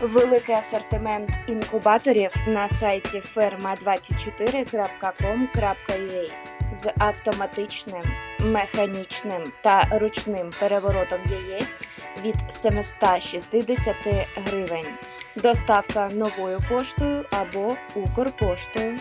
Великий асортимент інкубаторів на сайті ferma24.com.ua з автоматичним, механічним та ручним переворотом яєць від 760 гривень. Доставка новою поштою або Укрпоштою.